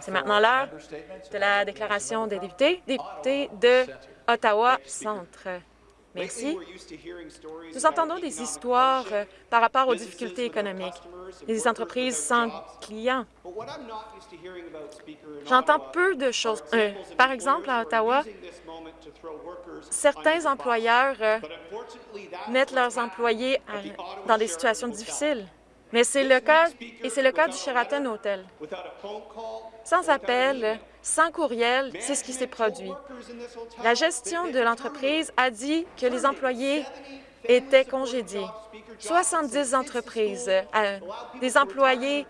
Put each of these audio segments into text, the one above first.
C'est maintenant l'heure de la déclaration des députés, députés de Ottawa-Centre. Merci. Nous entendons des histoires euh, par rapport aux difficultés économiques, des entreprises sans clients. J'entends peu de choses. Euh, par exemple, à Ottawa, certains employeurs euh, mettent leurs employés dans des situations difficiles. Mais c'est le cas, et c'est le cas du Sheraton Hotel. Sans appel, sans courriel, c'est ce qui s'est produit. La gestion de l'entreprise a dit que les employés étaient congédiés. 70 entreprises, euh, des employés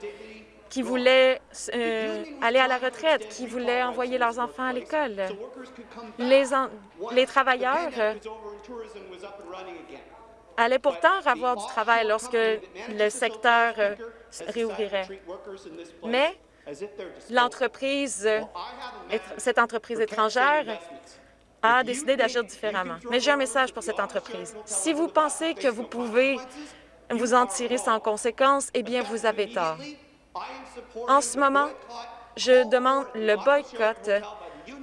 qui voulaient euh, aller à la retraite, qui voulaient envoyer leurs enfants à l'école. Les, les travailleurs allait pourtant avoir du travail lorsque le secteur euh, réouvrirait. Mais l'entreprise, cette entreprise étrangère a décidé d'agir différemment. Mais j'ai un message pour cette entreprise. Si vous pensez que vous pouvez vous en tirer sans conséquence, eh bien, vous avez tort. En ce moment, je demande le boycott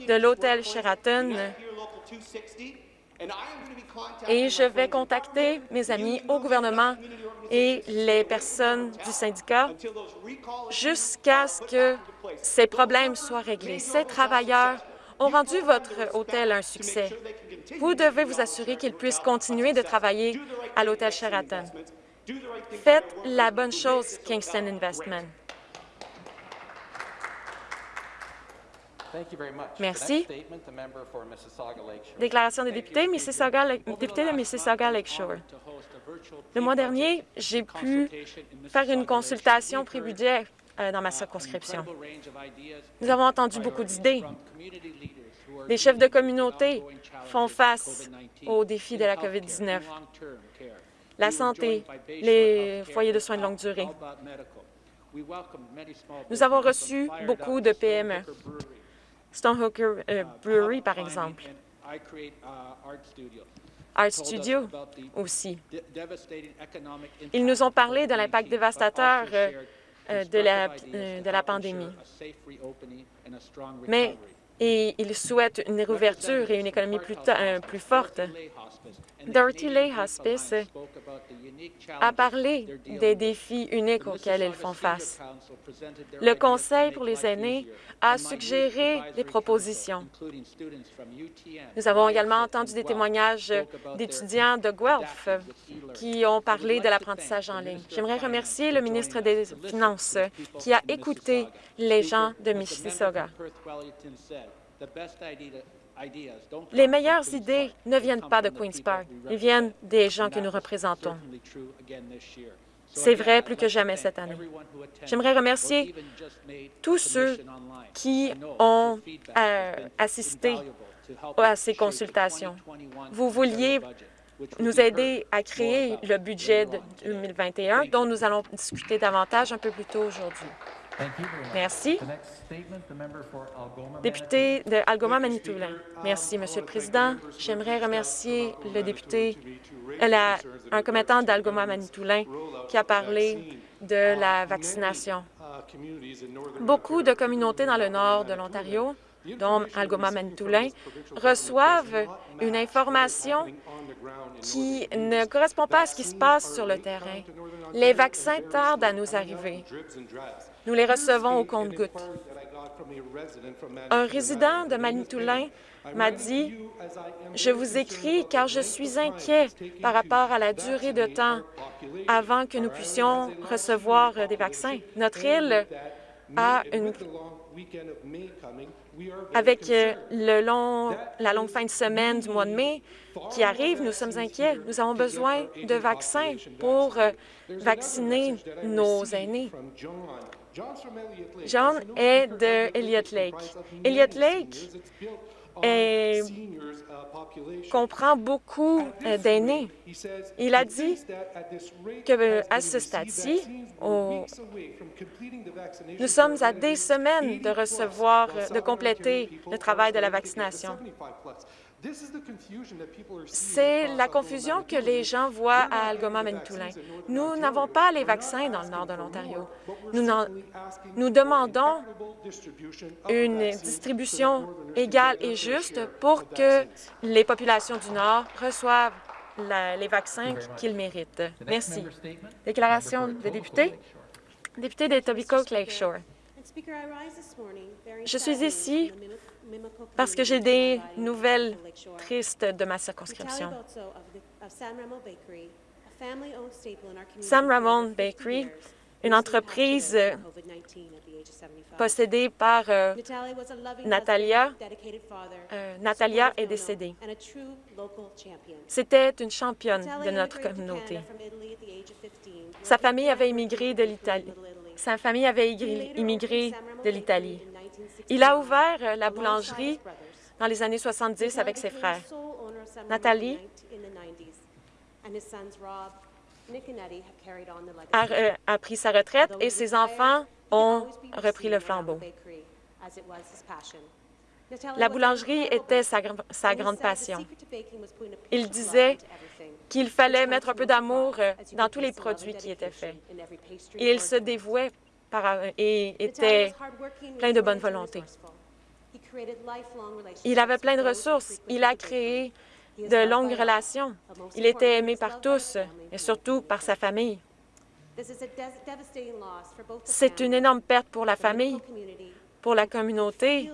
de l'hôtel Sheraton et je vais contacter mes amis au gouvernement et les personnes du syndicat jusqu'à ce que ces problèmes soient réglés. Ces travailleurs ont rendu votre hôtel un succès. Vous devez vous assurer qu'ils puissent continuer de travailler à l'hôtel Sheraton. Faites la bonne chose, Kingston Investment. Merci. Déclaration des députés, Mississauga, député de Mississauga Lakeshore. Le mois dernier, j'ai pu faire une consultation pré-budget euh, dans ma circonscription. Nous avons entendu beaucoup d'idées. Les chefs de communauté font face aux défis de la COVID-19, la santé, les foyers de soins de longue durée. Nous avons reçu beaucoup de PME. Stonehooker euh, Brewery, par exemple. Art Studio aussi. Ils nous ont parlé de l'impact dévastateur euh, euh, de, la, de la pandémie. Mais et ils souhaitent une réouverture et une économie plus, plus forte. Dorothy Lay Hospice a parlé des défis uniques auxquels ils font face. Le Conseil pour les aînés a suggéré des propositions. Nous avons également entendu des témoignages d'étudiants de Guelph qui ont parlé de l'apprentissage en ligne. J'aimerais remercier le ministre des Finances qui a écouté les gens de Mississauga. Les meilleures idées ne viennent pas de Queen's Park, elles viennent des gens que nous représentons. C'est vrai plus que jamais cette année. J'aimerais remercier tous ceux qui ont euh, assisté à ces consultations. Vous vouliez nous aider à créer le budget de 2021 dont nous allons discuter davantage un peu plus tôt aujourd'hui. Merci. Député de Algoma-Manitoulin. Merci, Monsieur le Président. J'aimerais remercier le député, la, un commettant d'Algoma-Manitoulin qui a parlé de la vaccination. Beaucoup de communautés dans le nord de l'Ontario dont Algoma-Manitoulin, reçoivent une information qui ne correspond pas à ce qui se passe sur le terrain. Les vaccins tardent à nous arriver. Nous les recevons au compte-gouttes. Un résident de Manitoulin m'a dit « Je vous écris car je suis inquiet par rapport à la durée de temps avant que nous puissions recevoir des vaccins. Notre île a une avec euh, le long, la longue fin de semaine du mois de mai qui arrive, nous sommes inquiets. Nous avons besoin de vaccins pour euh, vacciner nos aînés. John est de Elliott Lake. Elliott Lake comprend beaucoup euh, d'aînés. Il a dit qu'à ce stade-ci, nous sommes à des semaines de recevoir, de compléter le travail de la vaccination. C'est la confusion que les gens voient à Algoma-Manitoulin. Nous n'avons pas les vaccins dans le nord de l'Ontario. Nous, nous demandons une distribution égale et juste pour que les populations du Nord reçoivent les vaccins qu'ils méritent. Merci. Déclaration des députés. Député de Etobicoke Lakeshore. Je suis ici parce que j'ai des nouvelles tristes de ma circonscription. Sam Ramon Bakery, une entreprise possédée par euh, Natalia. Euh, Natalia est décédée. C'était une championne de notre communauté. Sa famille avait immigré de l'Italie. Sa famille avait immigré de l'Italie. Il a ouvert euh, la boulangerie dans les années 70 avec ses frères. Nathalie a, a pris sa retraite et ses enfants ont repris le flambeau. La boulangerie était sa, sa, grande passion. Il disait qu'il fallait mettre un peu d'amour euh, dans tous les produits qui étaient faits. Et il se dévouait et était plein de bonne volonté. Il avait plein de ressources. Il a créé de longues relations. Il était aimé par tous, et surtout par sa famille. C'est une énorme perte pour la famille, pour la communauté.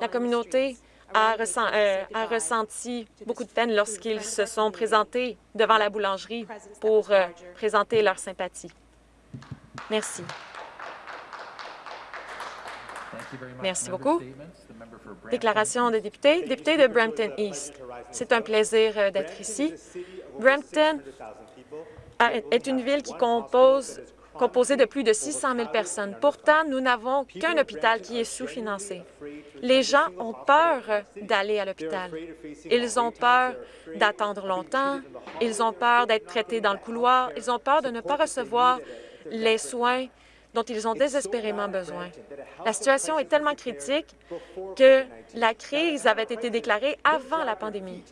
La communauté a, euh, a ressenti beaucoup de peine lorsqu'ils se sont présentés devant la boulangerie pour euh, présenter leur sympathie. Merci. Merci beaucoup. Déclaration des députés. Député de Brampton East, c'est un plaisir euh, d'être ici. Brampton est une ville qui compose composée de plus de 600 000 personnes. Pourtant, nous n'avons qu'un hôpital qui est sous-financé. Les gens ont peur d'aller à l'hôpital. Ils ont peur d'attendre longtemps. Ils ont peur d'être traités dans le couloir. Ils ont peur de ne pas recevoir les soins dont ils ont désespérément besoin. La situation est tellement critique que la crise avait été déclarée avant la pandémie.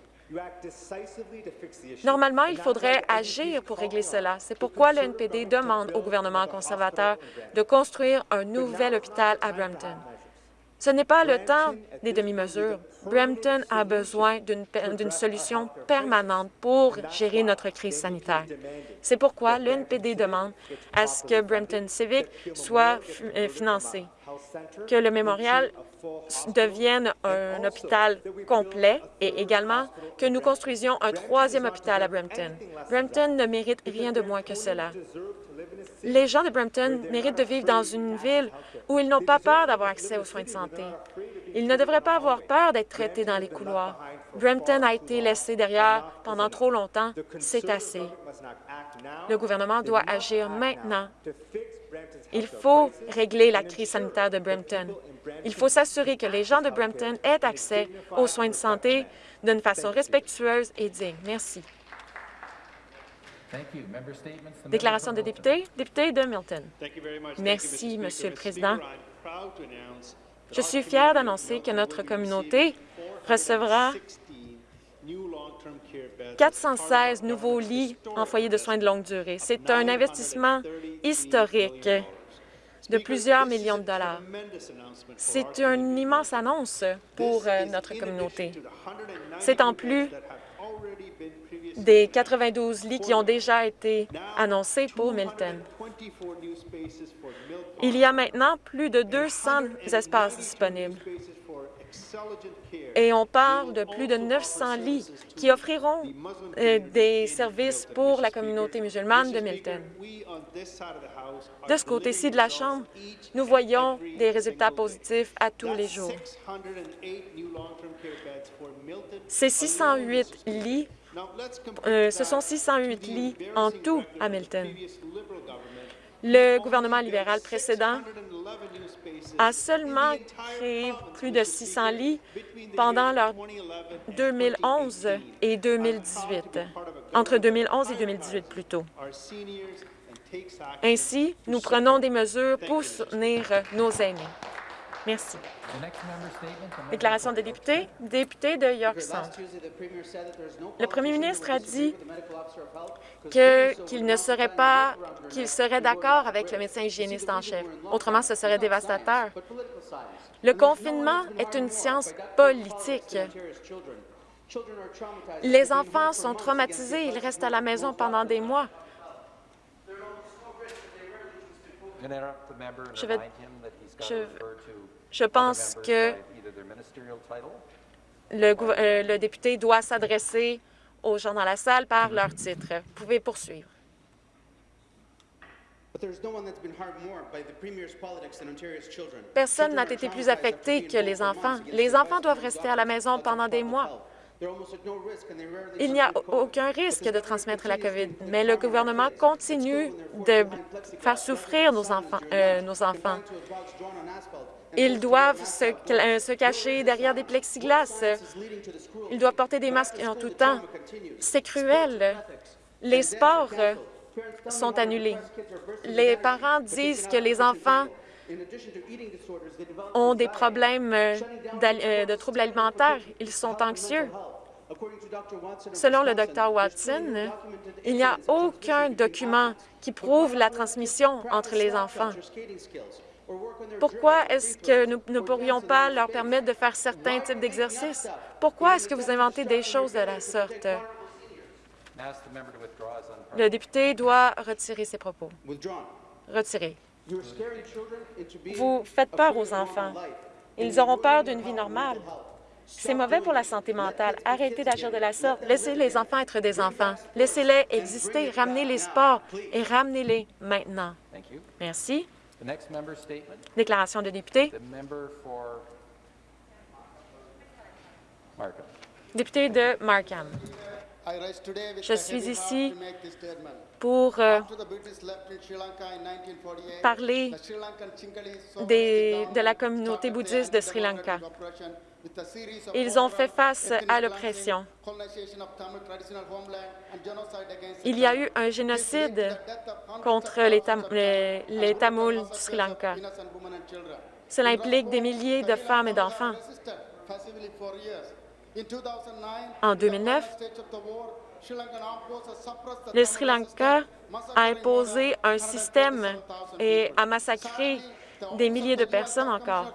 Normalement, il faudrait agir pour régler cela. C'est pourquoi le NPD demande au gouvernement conservateur de construire un nouvel hôpital à Brampton. Ce n'est pas le temps des demi-mesures. Brampton a besoin d'une solution permanente pour gérer notre crise sanitaire. C'est pourquoi le NPD demande à ce que Brampton Civic soit euh, financé, que le mémorial devienne un hôpital complet et également que nous construisions un troisième hôpital à Brampton. Brampton ne mérite rien de moins que cela. Les gens de Brampton méritent de vivre dans une ville où ils n'ont pas peur d'avoir accès aux soins de santé. Ils ne devraient pas avoir peur d'être traités dans les couloirs. Brampton a été laissé derrière pendant trop longtemps. C'est assez. Le gouvernement doit agir maintenant. Il faut régler la crise sanitaire de Brampton. Il faut s'assurer que les gens de Brampton aient accès aux soins de santé d'une façon respectueuse et digne. Merci. Déclaration de député, député de Milton. Merci, Monsieur le Président. Je suis fier d'annoncer que notre communauté recevra 416 nouveaux lits en foyer de soins de longue durée. C'est un investissement historique de plusieurs millions de dollars. C'est une immense annonce pour euh, notre communauté. C'est en plus des 92 lits qui ont déjà été annoncés pour Milton. Il y a maintenant plus de 200 espaces disponibles. Et on parle de plus de 900 lits qui offriront euh, des services pour la communauté musulmane de Milton. De ce côté-ci de la Chambre, nous voyons des résultats positifs à tous les jours. Ces 608 lits euh, ce sont 608 lits en tout à Milton. Le gouvernement libéral précédent a seulement créé plus de 600 lits pendant leur 2011 et 2018, entre 2011 et 2018 plutôt. Ainsi, nous prenons des mesures pour soutenir nos aînés. Merci. Déclaration des députés. Député de York Centre. Le premier ministre a dit qu'il ne serait pas, qu'il serait d'accord avec le médecin hygiéniste en chef. Autrement, ce serait dévastateur. Le confinement est une science politique. Les enfants sont traumatisés, ils restent à la maison pendant des mois. Je, pense que le, euh, le député doit s'adresser aux gens dans la salle par leur titre. Vous pouvez poursuivre. Personne n'a été plus affecté que les enfants. Les enfants doivent rester à la maison pendant des mois. Il n'y a aucun risque de transmettre la COVID, mais le gouvernement continue de faire souffrir nos enfants. Euh, nos enfants. Ils doivent se, euh, se, cacher derrière des plexiglas. Ils doivent porter des masques en tout temps. C'est cruel. Les sports sont annulés. Les parents disent que les enfants ont des problèmes euh, de troubles alimentaires. Ils sont anxieux. Selon le Dr Watson, il n'y a aucun document qui prouve la transmission entre les enfants. Pourquoi est-ce que nous ne pourrions pas leur permettre de faire certains types d'exercices? Pourquoi est-ce que vous inventez des choses de la sorte? Le député doit retirer ses propos. Retirer. Vous faites peur aux enfants. Ils auront peur d'une vie normale. C'est mauvais pour la santé mentale. Arrêtez d'agir de la sorte. Laissez les enfants être des enfants. Laissez-les exister. Ramenez les sports et ramenez-les maintenant. Merci. Déclaration de député. Député de Markham. Je suis ici pour euh, parler de la communauté bouddhiste de Sri Lanka. Ils ont fait face à l'oppression. Il y a eu un génocide contre les, Tamouls du Sri Lanka. Cela implique des milliers de femmes et d'enfants. En 2009, le Sri Lanka a imposé un système et a massacré des milliers de personnes encore.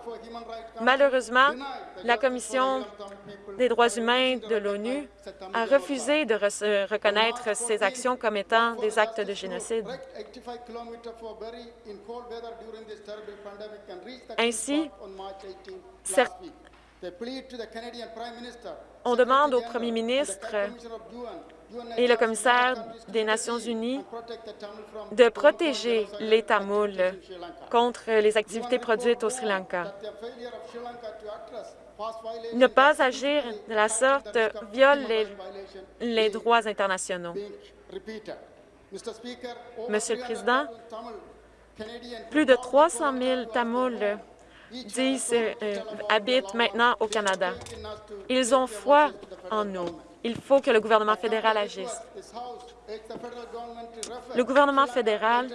Malheureusement, la Commission des droits humains de l'ONU a refusé de reconnaître ces actions comme étant des actes de génocide. Ainsi, on demande au premier ministre et le commissaire des Nations unies de protéger les Tamouls contre les activités produites au Sri Lanka. Ne pas agir de la sorte viole les, droits internationaux. Monsieur le Président, plus de 300 000 Tamouls euh, habitent maintenant au Canada. Ils ont foi en nous. Il faut que le gouvernement fédéral agisse. Le gouvernement fédéral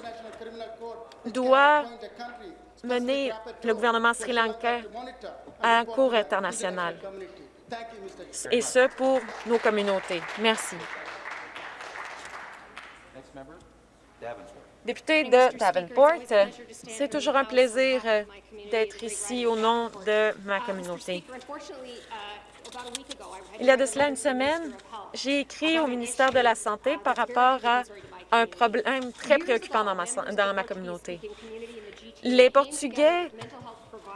doit mener le gouvernement sri lankais à un cours international, et ce pour nos communautés. Merci. Député de Davenport, c'est toujours un plaisir d'être ici au nom de ma communauté. Il y a de cela une semaine, j'ai écrit au ministère de la Santé par rapport à un problème très préoccupant dans ma, dans ma communauté. Les Portugais,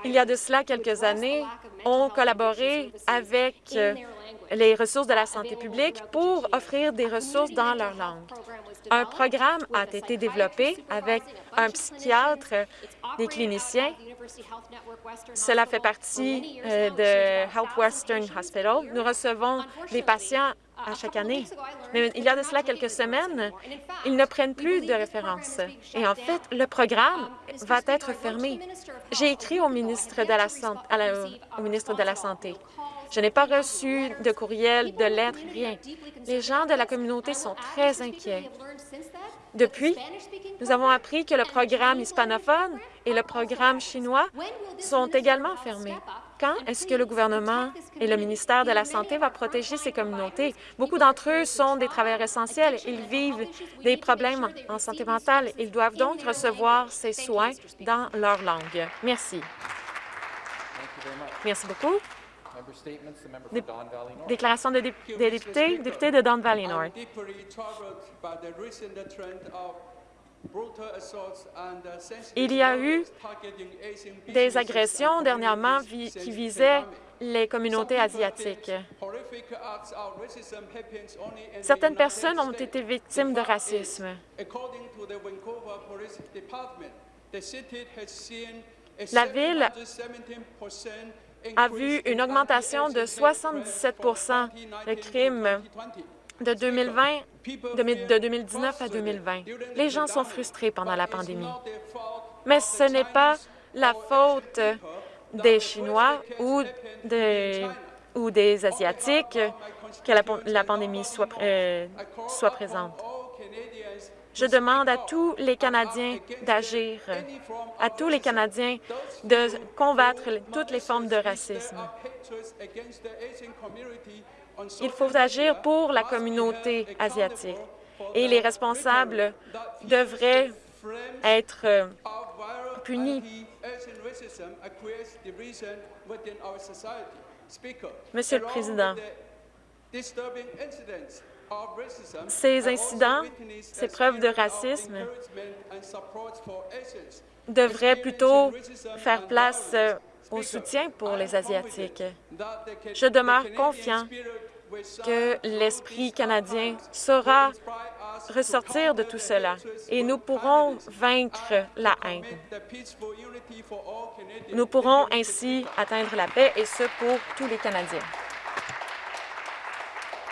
il y a de cela quelques années, ont collaboré avec les ressources de la santé publique pour offrir des ressources dans leur langue. Un programme a été développé avec un psychiatre, des cliniciens. Cela fait partie euh, de Health Western Hospital. Nous recevons des patients à chaque année. Mais il y a de cela quelques semaines, ils ne prennent plus de référence. Et en fait, le programme va être fermé. J'ai écrit au ministre de au ministre de la Santé je n'ai pas reçu de courriel, de lettres, rien. Les gens de la communauté sont très inquiets. Depuis, Nous avons appris que le programme hispanophone et le programme chinois sont également fermés. Quand est-ce que le gouvernement et le ministère de la Santé va protéger ces communautés? Beaucoup d'entre eux sont des travailleurs essentiels. Ils vivent des problèmes en santé mentale. Ils doivent donc recevoir ces soins dans leur langue. Merci. Merci beaucoup. Déclaration des députés, député de Don Valley North. Il y a eu des agressions dernièrement qui visaient les communautés asiatiques. Certaines personnes ont été victimes de racisme. La Ville a vu une augmentation de 77% de crimes de, 2020, de 2019 à 2020. Les gens sont frustrés pendant la pandémie. Mais ce n'est pas la faute des Chinois ou des, Asiatiques que la, pandémie soit, euh, soit présente. Je demande à tous les Canadiens d'agir, à tous les Canadiens de combattre toutes les formes de racisme. Il faut agir pour la communauté asiatique et les responsables devraient être euh, punis. Monsieur le Président, ces incidents, ces preuves de racisme devraient plutôt faire place euh, au soutien pour les Asiatiques. Je demeure confiant que l'esprit canadien saura ressortir de tout cela et nous pourrons vaincre la haine. Nous pourrons ainsi atteindre la paix et ce pour tous les Canadiens.